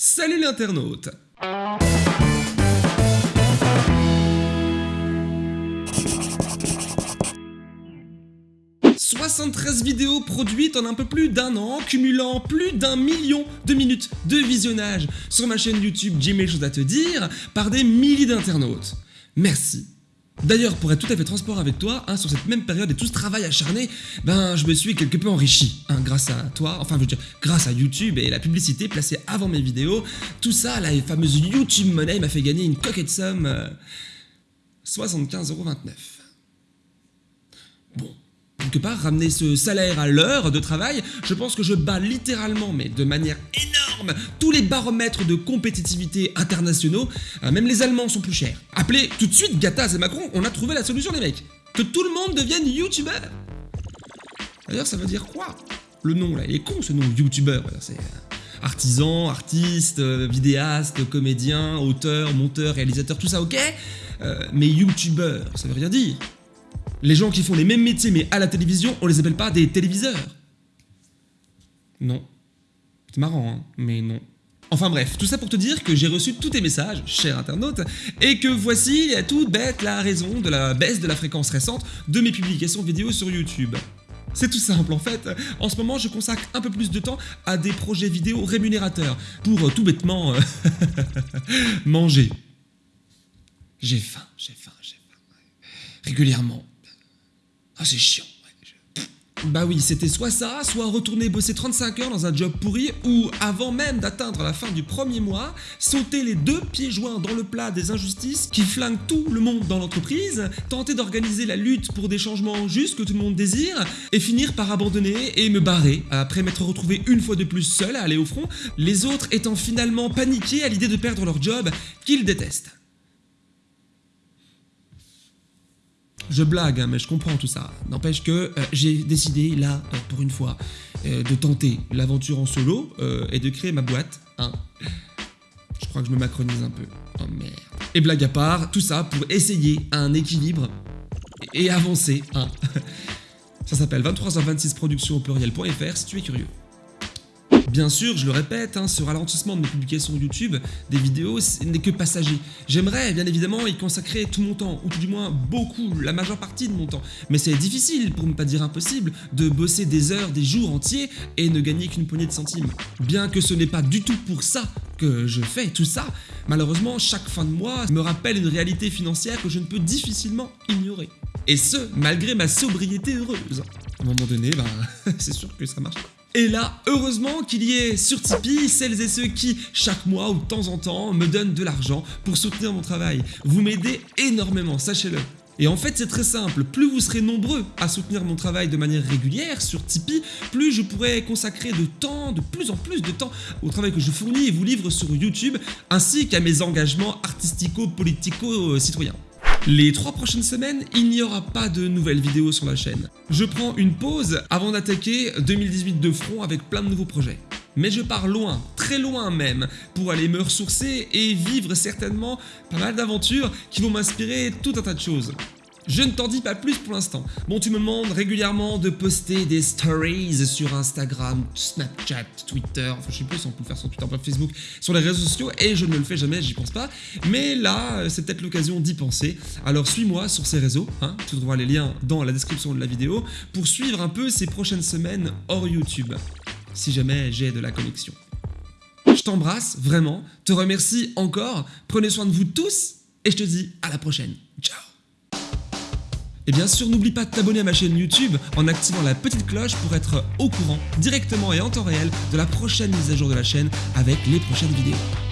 Salut l'internaute 73 vidéos produites en un peu plus d'un an, cumulant plus d'un million de minutes de visionnage sur ma chaîne YouTube J'ai mes choses à te dire par des milliers d'internautes. Merci. D'ailleurs, pour être tout à fait transparent avec toi, hein, sur cette même période et tout ce travail acharné, ben je me suis quelque peu enrichi, hein, grâce à toi, enfin je veux dire, grâce à YouTube et la publicité placée avant mes vidéos, tout ça, la fameuse YouTube Money m'a fait gagner une coquette somme, euh, 75,29€. Bon, quelque part, ramener ce salaire à l'heure de travail, je pense que je bats littéralement, mais de manière énorme, tous les baromètres de compétitivité internationaux. Euh, même les Allemands sont plus chers. Appelez tout de suite Gattaz et Macron, on a trouvé la solution les mecs. Que tout le monde devienne youtubeur. D'ailleurs, ça veut dire quoi Le nom là, il est con ce nom, youtubeur. C'est euh, artisan, artiste, euh, vidéaste, comédien, auteur, monteur, réalisateur, tout ça ok? Mais youtubeur, ça veut rien dire. Les gens qui font les mêmes métiers mais à la télévision, on les appelle pas des téléviseurs. Non. C'est marrant, hein, mais non. Enfin bref, tout ça pour te dire que j'ai reçu tous tes messages, cher internaute, et que voici à toute bête la raison de la baisse de la fréquence récente de mes publications vidéo sur YouTube. C'est tout simple en fait, en ce moment je consacre un peu plus de temps à des projets vidéo rémunérateurs, pour euh, tout bêtement euh, manger. J'ai faim, j'ai faim, j'ai faim. Régulièrement. Ah c'est chiant. Bah oui, c'était soit ça, soit retourner bosser 35 heures dans un job pourri, ou avant même d'atteindre la fin du premier mois, sauter les deux pieds joints dans le plat des injustices qui flinguent tout le monde dans l'entreprise, tenter d'organiser la lutte pour des changements justes que tout le monde désire, et finir par abandonner et me barrer, après m'être retrouvé une fois de plus seul à aller au front, les autres étant finalement paniqués à l'idée de perdre leur job qu'ils détestent. Je blague, hein, mais je comprends tout ça. N'empêche que euh, j'ai décidé, là, euh, pour une fois, euh, de tenter l'aventure en solo et de créer ma boîte. hein. Je crois que je me macronise un peu. Oh merde. Et blague à part, tout ça pour essayer un équilibre et et avancer. hein. Ça s'appelle 23h26 production au pluriel.fr si tu es curieux. Bien sûr, je le répète, hein, ce ralentissement de mes publications YouTube, des vidéos, n'est que passager. J'aimerais bien évidemment y consacrer tout mon temps, ou tout du moins beaucoup, la majeure partie de mon temps. Mais c'est difficile, pour ne pas dire impossible, de bosser des heures, des jours entiers et ne gagner qu'une poignée de centimes. Bien que ce n'est pas du tout pour ça que je fais tout ça, malheureusement, chaque fin de mois me rappelle une réalité financière que je ne peux difficilement ignorer. Et ce, malgré ma sobriété heureuse. À un moment donné, ben, c'est sûr que ça marche. Et là, heureusement qu'il y ait sur Tipeee celles et ceux qui, chaque mois ou de temps en temps, me donnent de l'argent pour soutenir mon travail. Vous m'aidez énormément, sachez-le. Et en fait, c'est très simple. Plus vous serez nombreux à soutenir mon travail de manière régulière sur Tipeee, plus je pourrai consacrer de temps, de plus en plus de temps, au travail que je fournis et vous livre sur YouTube, ainsi qu'à mes engagements artistico-politico-citoyens. Les trois prochaines semaines, il n'y aura pas de nouvelles vidéos sur la chaîne. Je prends une pause avant d'attaquer 2018 de front avec plein de nouveaux projets. Mais je pars loin, très loin même, pour aller me ressourcer et vivre certainement pas mal d'aventures qui vont m'inspirer tout un tas de choses. Je ne t'en dis pas plus pour l'instant. Bon, tu me demandes régulièrement de poster des stories sur Instagram, Snapchat, Twitter, enfin je sais plus si on peut le faire sur Twitter, bref, Facebook, sur les réseaux sociaux, et je ne le fais jamais, j'y pense pas. Mais là, euh, c'est peut-être l'occasion d'y penser. Alors suis-moi sur ces réseaux, hein, tu trouveras les liens dans la description de la vidéo, pour suivre un peu ces prochaines semaines hors YouTube, si jamais j'ai de la connexion. Je t'embrasse, vraiment, te remercie encore, prenez soin de vous tous, et je te dis à la prochaine. Ciao et bien sûr, n'oublie pas de t'abonner à ma chaîne YouTube en activant la petite cloche pour être au courant directement et en temps réel de la prochaine mise à jour de la chaîne avec les prochaines vidéos.